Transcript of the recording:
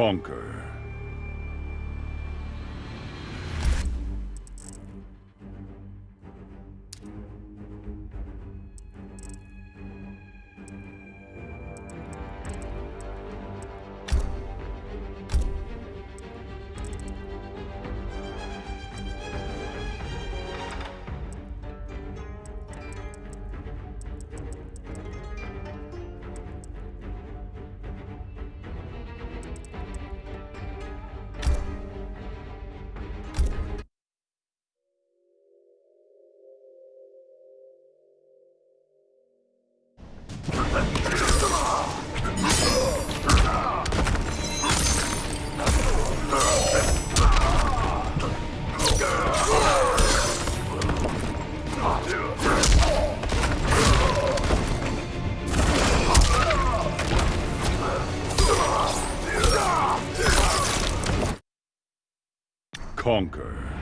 Conquer. Conquer.